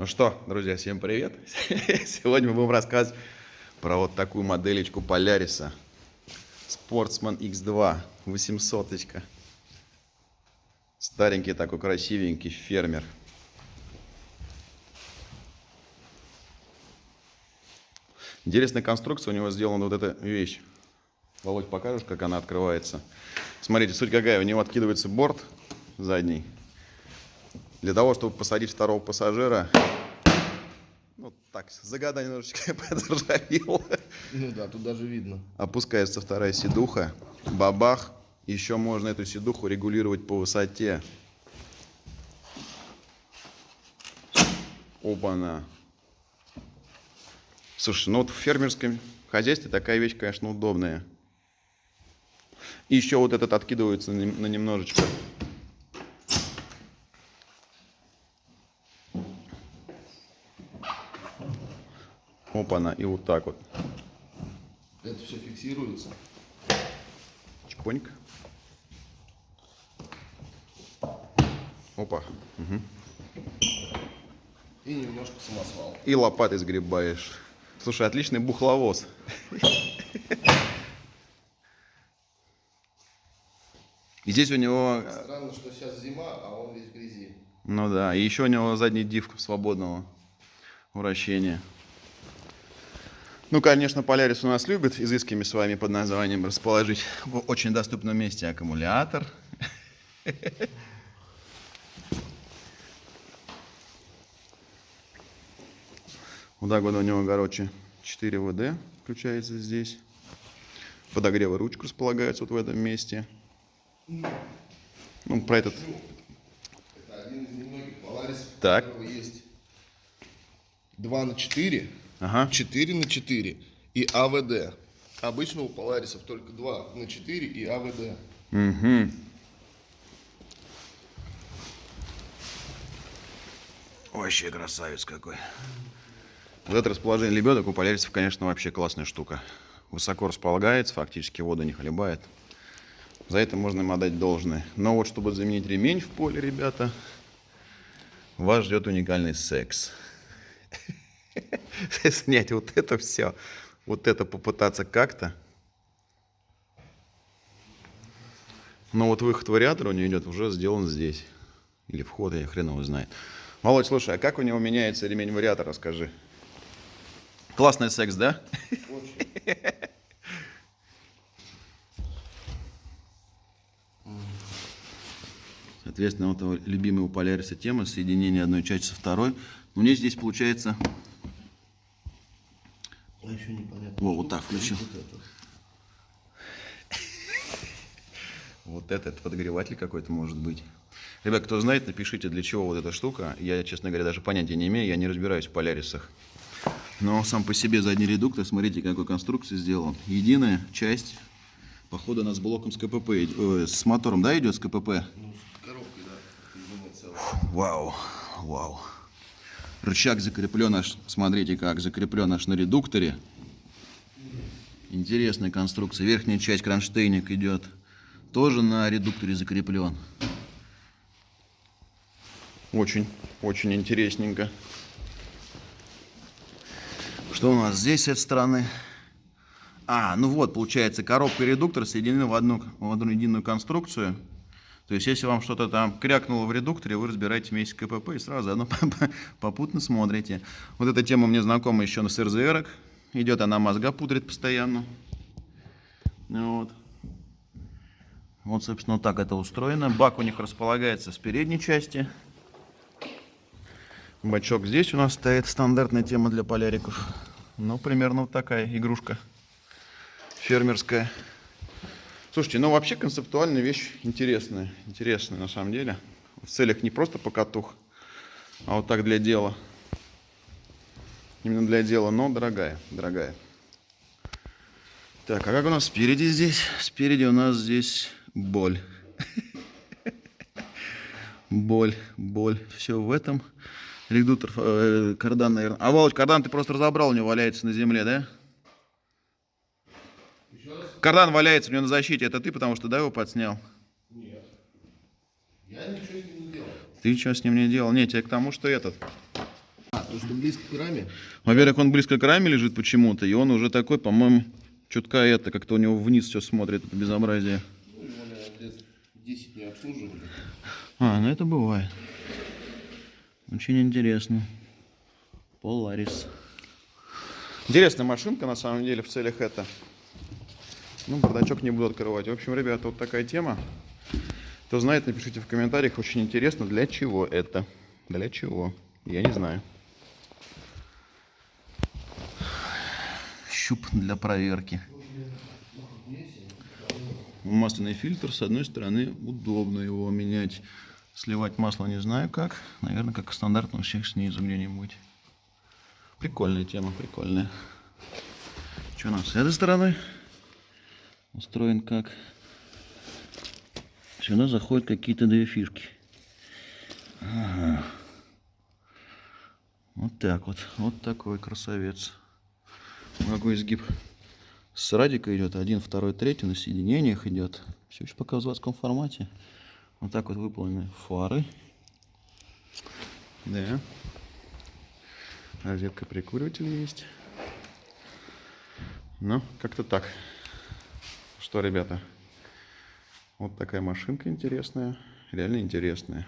Ну что, друзья, всем привет! Сегодня мы будем рассказывать про вот такую моделечку Поляриса. Sportsman X2, 800 -очка. Старенький такой красивенький фермер. Интересная конструкция у него сделана вот эта вещь. Володь, покажешь, как она открывается? Смотрите, суть какая. У него откидывается борт задний. Для того, чтобы посадить второго пассажира, ну так, загада немножечко подржавел. Ну да, тут даже видно. Опускается вторая сидуха, бабах. Еще можно эту сидуху регулировать по высоте. Опа-на. Слушай, ну вот в фермерском хозяйстве такая вещь, конечно, удобная. И еще вот этот откидывается на немножечко. Опа-на, и вот так вот. Это все фиксируется. Чпоньк. Опа. Угу. И немножко самосвал. И лопатой сгребаешь. Слушай, отличный бухловоз. И здесь у него... Странно, что сейчас зима, а он весь в грязи. Ну да, и еще у него задний див свободного вращения. Ну, конечно, Полярис у нас любит изысками с вами под названием расположить в очень доступном месте аккумулятор. Так вот у него, короче, 4 ВД включается здесь. Подогревы ручку располагаются вот в этом месте. Ну, про этот... Это один из немногих Polaris, Так. у есть 2 на 4, Ага. 4 на 4 и АВД. Обычно у Поларисов только 2 на 4 и АВД. Угу. Вообще красавец какой. Вот это расположение лебедок у полярисов, конечно, вообще классная штука. Высоко располагается, фактически воду не хлебает. За это можно им отдать должное. Но вот чтобы заменить ремень в поле, ребята, вас ждет уникальный секс. Снять вот это все, вот это попытаться как-то. Но вот выход вариатора у него идет уже сделан здесь. Или вход, я хрен его знает. Володь, слушай, а как у него меняется ремень вариатора, скажи? Классный секс, да? Соответственно, вот любимая у Поляриса тема соединение одной части со второй. У меня здесь получается... А еще непонятно. Во, вот так включил. Вот это. Вот этот подогреватель какой-то может быть. Ребят, кто знает, напишите, для чего вот эта штука. Я, честно говоря, даже понятия не имею, я не разбираюсь в полярисах. Но сам по себе задний редуктор, смотрите, какой конструкции сделан. Единая часть, походу, она с блоком с КПП, э, с мотором, да, идет с КПП? Ну, с коробкой, да. Целое. Вау, вау. Рычаг закреплен аж, смотрите как, закреплен аж на редукторе. Интересная конструкция. Верхняя часть кронштейник идет тоже на редукторе закреплен. Очень, очень интересненько. Что у нас здесь с этой стороны? А, ну вот, получается, коробка и редуктор соединены в одну, в одну единую конструкцию. То есть, если вам что-то там крякнуло в редукторе, вы разбираете вместе КПП и сразу заодно попутно смотрите. Вот эта тема мне знакома еще с РЗР. Идет она мозга пудрит постоянно. Вот. Вот, собственно, так это устроено. Бак у них располагается с передней части. Бачок здесь у нас стоит. Стандартная тема для поляриков. Ну, примерно вот такая игрушка. Фермерская. Слушайте, ну вообще концептуальная вещь интересная. Интересная на самом деле. В целях не просто покатух, а вот так для дела. Именно для дела, но дорогая, дорогая. Так, а как у нас спереди здесь? Спереди у нас здесь боль. Боль, боль. Все в этом. Редуктор, э, кардан, наверное. А, Володь, кардан ты просто разобрал, у него валяется на земле, да? Кардан валяется у него на защите. Это ты, потому что, да, его подснял? Нет. Я ничего с ним не делал. Ты ничего с ним не делал? Нет, тебе к тому, что этот. Потому что близко к раме. Во-первых, он близко к раме лежит почему-то, и он уже такой, по-моему, чутка это, как-то у него вниз все смотрит, это безобразие. Ну, его, наверное, лет 10 не обслуживали. А, ну это бывает. Очень интересно. Polaris. Интересная машинка, на самом деле, в целях это. Ну, бардачок не буду открывать. В общем, ребята, вот такая тема. Кто знает, напишите в комментариях. Очень интересно, для чего это. Для чего? Я не знаю. Щуп для проверки. Масляный фильтр, с одной стороны, удобно его менять. Сливать масло не знаю как. Наверное, как стандартно у всех снизу где-нибудь. Прикольная тема, прикольная. Что у нас с этой стороны? Устроен как? Сюда заходят какие-то две фишки. Ага. Вот так вот. Вот такой красавец. Какой изгиб с радика идет. Один, второй, третий на соединениях идет. Все еще пока в заводском формате. Вот так вот выполнены фары. Да. Розетка прикуриватель есть. Ну, как-то так. Что, ребята, вот такая машинка интересная. Реально интересная.